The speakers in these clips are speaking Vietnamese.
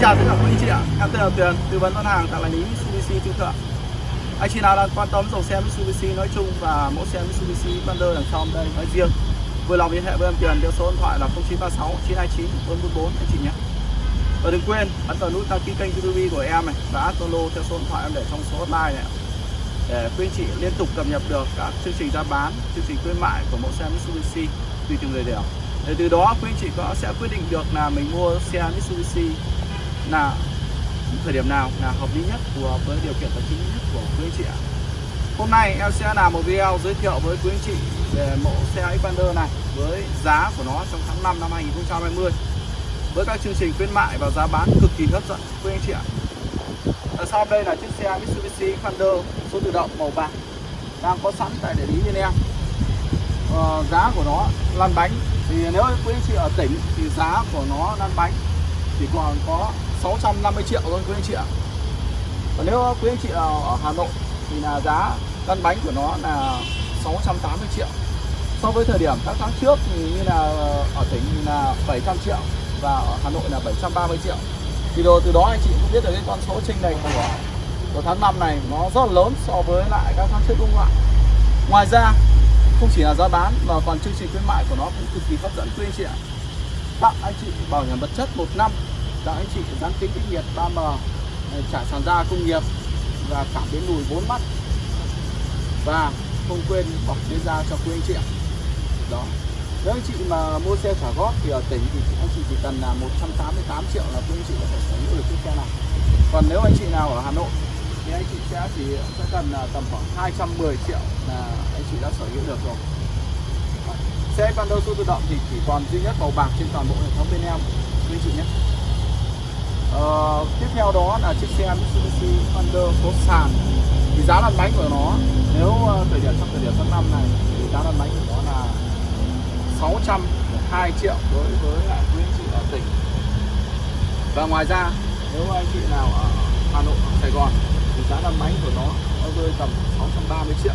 chào tất cả quý anh chị ạ. Em tên là Tuyền, tư vấn bán hàng tại đại lý Mitsubishi Trung Thượng anh chị nào đang quan tâm dòng xe Mitsubishi nói chung và mẫu xe Mitsubishi Thunder đằng sau đây nói riêng, vui lòng liên hệ với em Tuyền, theo số điện thoại là 0936 929 444 anh chị nhé. Và đừng quên ấn vào nút đăng ký kênh YouTube của em này, và add Zalo theo số điện thoại em để trong số hotline này để quý anh chị liên tục cập nhật được các chương trình ra bán, chương trình khuyến mại của mẫu xe Mitsubishi tùy từng người đều. Để từ đó quý anh chị có sẽ quyết định được là mình mua xe Mitsubishi là thời điểm nào là hợp lý nhất phù hợp với điều kiện tài chính nhất của quý anh chị ạ? Hôm nay em sẽ làm một video giới thiệu với quý anh chị về mẫu xe Xpander này với giá của nó trong tháng 5 năm 2020 với các chương trình khuyến mại và giá bán cực kỳ hấp dẫn quý anh chị ạ. Ở sau đây là chiếc xe Mitsubishi Xpander số tự động màu bạc đang có sẵn tại địa lý bên em. Ờ, giá của nó lăn bánh thì nếu quý anh chị ở tỉnh thì giá của nó lăn bánh chỉ còn có 650 triệu thôi, quý anh chị ạ. Còn nếu quý anh chị nào ở Hà Nội thì là giá lăn bánh của nó là 680 triệu. So với thời điểm các tháng trước thì như là ở tỉnh là 700 triệu và ở Hà Nội là 730 triệu. Thì đồ từ đó anh chị cũng biết được cái con số trinh lệch của của tháng 5 này nó rất là lớn so với lại các tháng trước, đúng không ạ? Ngoài ra, không chỉ là giá bán mà còn chương trình khuyến mại của nó cũng cực kỳ hấp dẫn, quý anh chị ạ tặng anh chị bảo hiểm vật chất một năm. Tặng anh chị dán kính kích nhiệt 3M à, trả sàn da công nghiệp và cảm biến lùi 4 mắt. Và không quên bọc chế da cho quý anh chị đó. Nếu anh chị mà mua xe trả góp thì ở tỉnh thì anh chị chỉ cần là 188 triệu là quý anh chị có thể sở hữu được chiếc xe này. Còn nếu anh chị nào ở Hà Nội thì anh chị sẽ chỉ, sẽ cần là tầm khoảng 210 triệu là anh chị đã sở hữu được rồi xe Pando su tự động thì chỉ còn duy nhất màu bạc trên toàn bộ hệ thống bên em. Quý anh chị nhé. Ờ, tiếp theo đó là chiếc xe Mitsubishi Thunder số sàn. Thì giá lăn bánh của nó nếu ờ, thời điểm trong thời điểm tháng năm này thì giá lăn bánh của nó là 602 triệu đối với lại quý anh chị ở tỉnh. Và ngoài ra nếu anh chị nào ở Hà Nội hoặc Sài Gòn thì giá lăn bánh của nó nó rơi tầm 630 triệu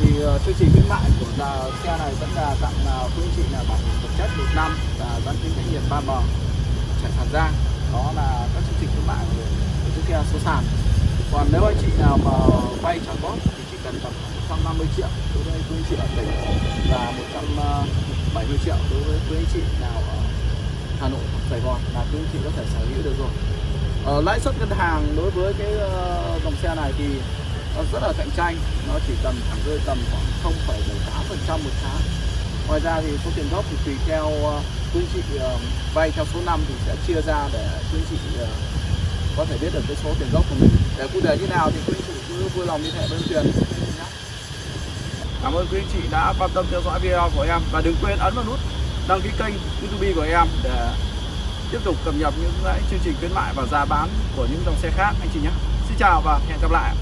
thì uh, chương trình khuyến mại của là xe này vẫn là tặng uh, quý anh chị là bảo hiểm vật chất một năm và dán kính cách nhiệt 3M chạy sàn giang đó là các chương trình khuyến mại của, chiếc xe số sàn. Còn nếu anh chị nào mà vay trả góp thì chỉ cần tầm 150 triệu đối với quý anh chị ở tỉnh và 170 ờ, triệu đối với quý anh chị nào ở Hà Nội hoặc Sài Gòn là quý anh chị có thể sở hữu được rồi. Ở lãi suất ngân hàng đối với cái uh, dòng xe này thì nó rất là cạnh tranh. Nó chỉ tầm khoảng rơi tầm khoảng 0,78% một tháng. Ngoài ra thì số tiền gốc thì tùy theo ờ, quý chị ờ, vay theo số năm thì sẽ chia ra để quý chị ờ, có thể biết được cái số tiền gốc của mình. Để cụ thể như nào thì quý chị cứ vui lòng liên hệ với tiền Cảm ơn quý anh chị đã quan tâm theo dõi video của em. Và đừng quên ấn vào nút đăng ký kênh YouTube của em để tiếp tục cập nhật những cái chương trình khuyến mại và giá bán của những dòng xe khác anh chị nhé. Xin chào và hẹn gặp lại.